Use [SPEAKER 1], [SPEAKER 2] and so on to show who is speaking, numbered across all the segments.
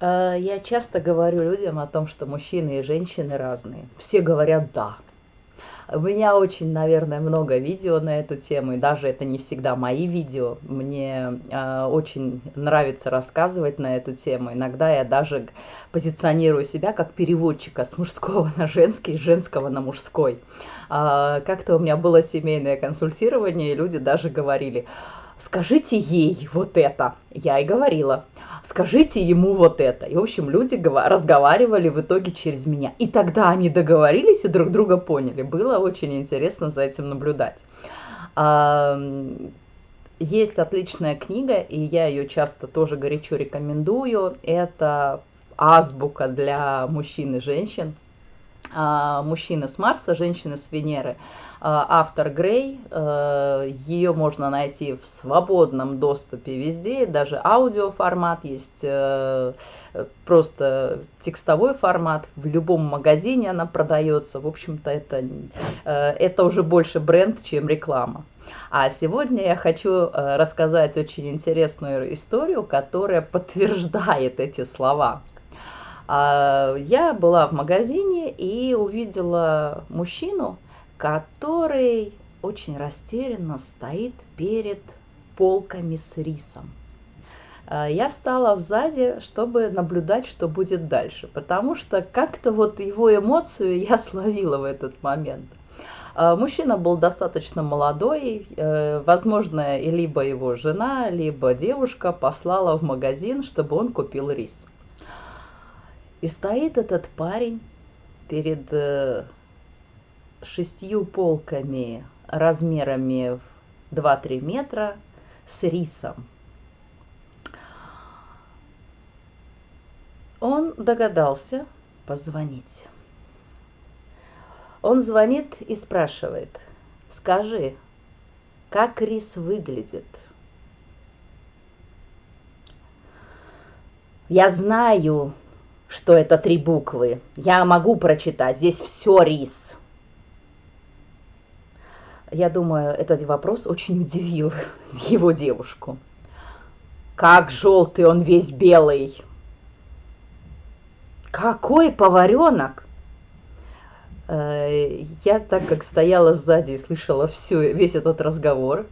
[SPEAKER 1] Э, я часто говорю людям о том, что мужчины и женщины разные. Все говорят «да». У меня очень, наверное, много видео на эту тему, и даже это не всегда мои видео. Мне э, очень нравится рассказывать на эту тему. Иногда я даже позиционирую себя как переводчика с мужского на женский, с женского на мужской. Э, Как-то у меня было семейное консультирование, и люди даже говорили, скажите ей вот это. Я и говорила скажите ему вот это. И, в общем, люди разговаривали в итоге через меня. И тогда они договорились и друг друга поняли. Было очень интересно за этим наблюдать. Есть отличная книга, и я ее часто тоже горячо рекомендую. Это азбука для мужчин и женщин. А, Мужчины с Марса, женщины с Венеры. А, автор Грей, э, ее можно найти в свободном доступе везде, даже аудиоформат есть, э, просто текстовой формат, в любом магазине она продается, в общем-то это, э, это уже больше бренд, чем реклама. А сегодня я хочу рассказать очень интересную историю, которая подтверждает эти слова. А, я была в магазине и увидела мужчину, который очень растерянно стоит перед полками с рисом. А, я стала сзади, чтобы наблюдать, что будет дальше, потому что как-то вот его эмоцию я словила в этот момент. А, мужчина был достаточно молодой, э, возможно, либо его жена, либо девушка послала в магазин, чтобы он купил рис. И стоит этот парень перед э, шестью полками размерами в 2-3 метра с рисом. Он догадался позвонить. Он звонит и спрашивает, скажи, как рис выглядит? Я знаю, что это три буквы. Я могу прочитать. Здесь все рис. Я думаю, этот вопрос очень удивил его девушку. Как желтый, он весь белый. Какой поваренок? Э, я так как стояла сзади и слышала все, весь этот разговор,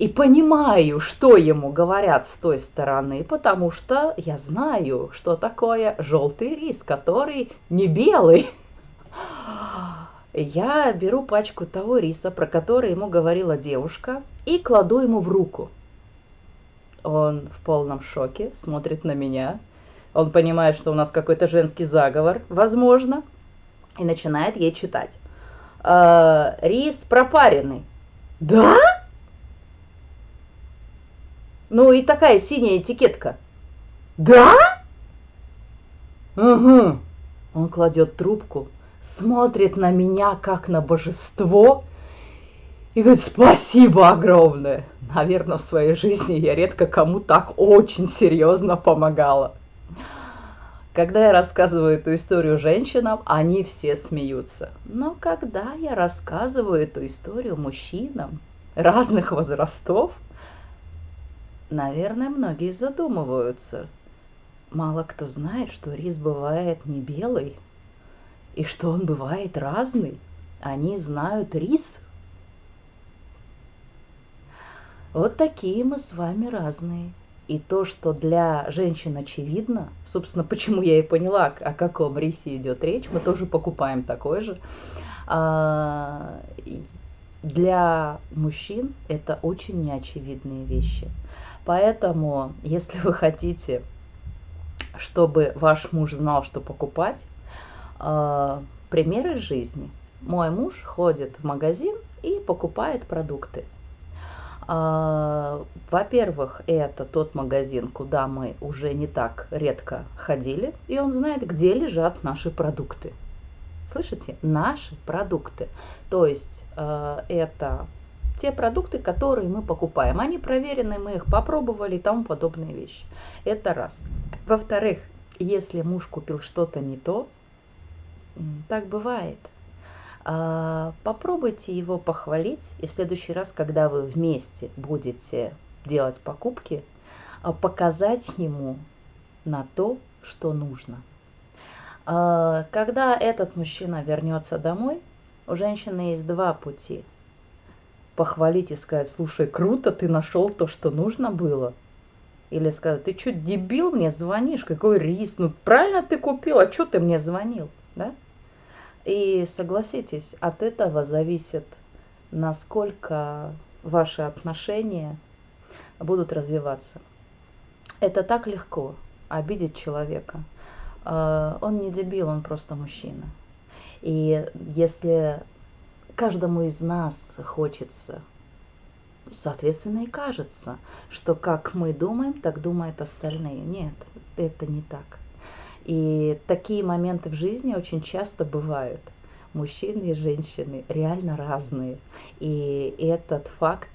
[SPEAKER 1] и понимаю, что ему говорят с той стороны, потому что я знаю, что такое желтый рис, который не белый. Я беру пачку того риса, про который ему говорила девушка, и кладу ему в руку. Он в полном шоке, смотрит на меня. Он понимает, что у нас какой-то женский заговор, возможно, и начинает ей читать. «Э, рис пропаренный. Да? Ну и такая синяя этикетка. Да? Угу. Он кладет трубку, смотрит на меня как на божество и говорит, спасибо огромное. Наверное, в своей жизни я редко кому так очень серьезно помогала. Когда я рассказываю эту историю женщинам, они все смеются. Но когда я рассказываю эту историю мужчинам разных возрастов, наверное, многие задумываются. Мало кто знает, что рис бывает не белый, и что он бывает разный. Они знают рис. Вот такие мы с вами разные. И то, что для женщин очевидно, собственно, почему я и поняла, о каком рисе идет речь, мы тоже покупаем такой же. А, для мужчин это очень неочевидные вещи. Поэтому, если вы хотите, чтобы ваш муж знал, что покупать, э, примеры жизни. Мой муж ходит в магазин и покупает продукты. Э, во-первых, это тот магазин, куда мы уже не так редко ходили, и он знает, где лежат наши продукты. Слышите? Наши продукты. То есть э, это те продукты, которые мы покупаем. Они проверены, мы их попробовали и тому подобные вещи. Это раз. Во-вторых, если муж купил что-то не то, так бывает. А, попробуйте его похвалить, и в следующий раз, когда вы вместе будете делать покупки, а, показать ему на то, что нужно. А, когда этот мужчина вернется домой, у женщины есть два пути. Похвалить и сказать, слушай, круто, ты нашел то, что нужно было. Или сказать, ты что, дебил, мне звонишь, какой рис, ну правильно ты купил, а что ты мне звонил, да? И согласитесь, от этого зависит, насколько ваши отношения будут развиваться. Это так легко, обидеть человека. А, он не дебил, он просто мужчина. И если каждому из нас хочется, соответственно, и кажется, что как мы думаем, так думают остальные. Нет, это не так. И такие моменты в жизни очень часто бывают. Мужчины и женщины реально разные. И этот факт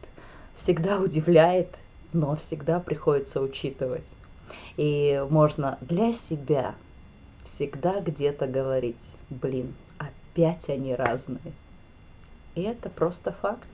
[SPEAKER 1] всегда удивляет, но всегда приходится учитывать. И можно для себя всегда где-то говорить, блин, опять они разные. И это просто факт.